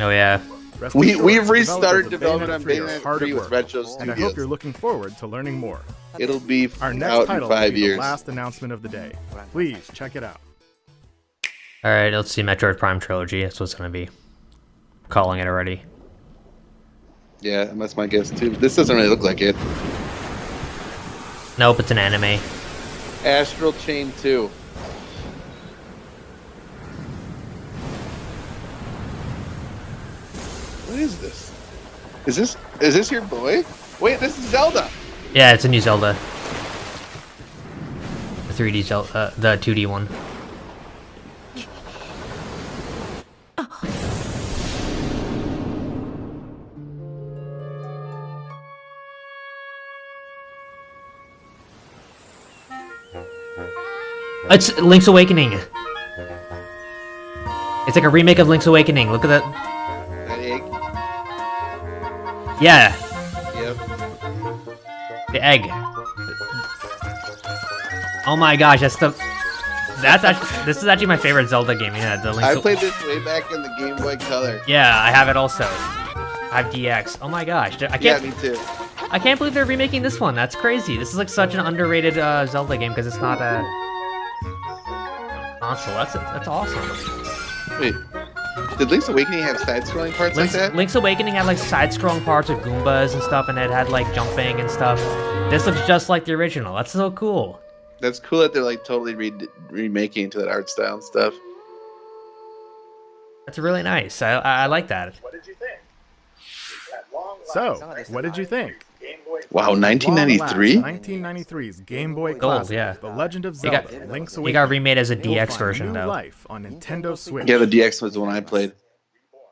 Oh yeah. We, we've restarted developers of development on Bayonetta 3 with work, Retro and I hope you're looking forward to learning more. It'll be Our next out in title will five be years. the last announcement of the day. Please check it out. All right, let's see. Metroid Prime trilogy. That's what's gonna be. Calling it already. Yeah, that's my guess too. This doesn't really look like it. Nope, it's an anime. Astral Chain 2. What is this? Is this is this your boy? Wait, this is Zelda. Yeah, it's a new Zelda. The 3D Zelda, uh, the 2D one. It's Link's Awakening. It's like a remake of Link's Awakening. Look at that. Yeah, Yep. the egg. Oh my gosh, that's the. That's actually. This is actually my favorite Zelda game. Yeah, the Link's. I played this way back in the Game Boy Color. Yeah, I have it also. I have DX. Oh my gosh, I can't. Yeah, me too. I can't believe they're remaking this one. That's crazy. This is like such an underrated uh, Zelda game because it's not a console. That's that's awesome. Wait. Did Link's Awakening have side-scrolling parts Link's, like that? Link's Awakening had like side-scrolling parts of Goombas and stuff, and it had like jumping and stuff. This looks just like the original. That's so cool. That's cool that they're like totally re- remaking into that art style and stuff. That's really nice. I I, I like that. What did you think? Long So, what did you think? Game Boy Wow, Long last, 1993. 1993's Game Boy Gold, Classic, yeah. The Legend of It got- Zelda, Link's It got remade as a DX version though. life on Nintendo Switch. Yeah, the DX was the one I played.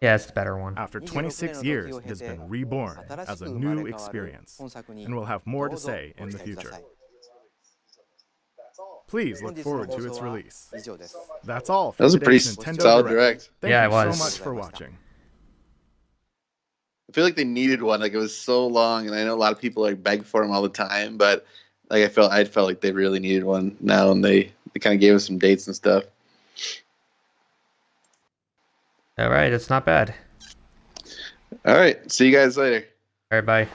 Yeah, it's the better one. After 26 years, it has been reborn as a new experience, and we'll have more to say in the future. Please look forward to its release. That's all for That was a pretty today's Nintendo solid Direct. direct. Thank Yeah, you it was. so much for watching. I feel like they needed one. Like it was so long, and I know a lot of people like beg for them all the time, but like I felt I felt like they really needed one now, and they they kind of gave us some dates and stuff. All right, it's not bad. All right, see you guys later. All right, bye.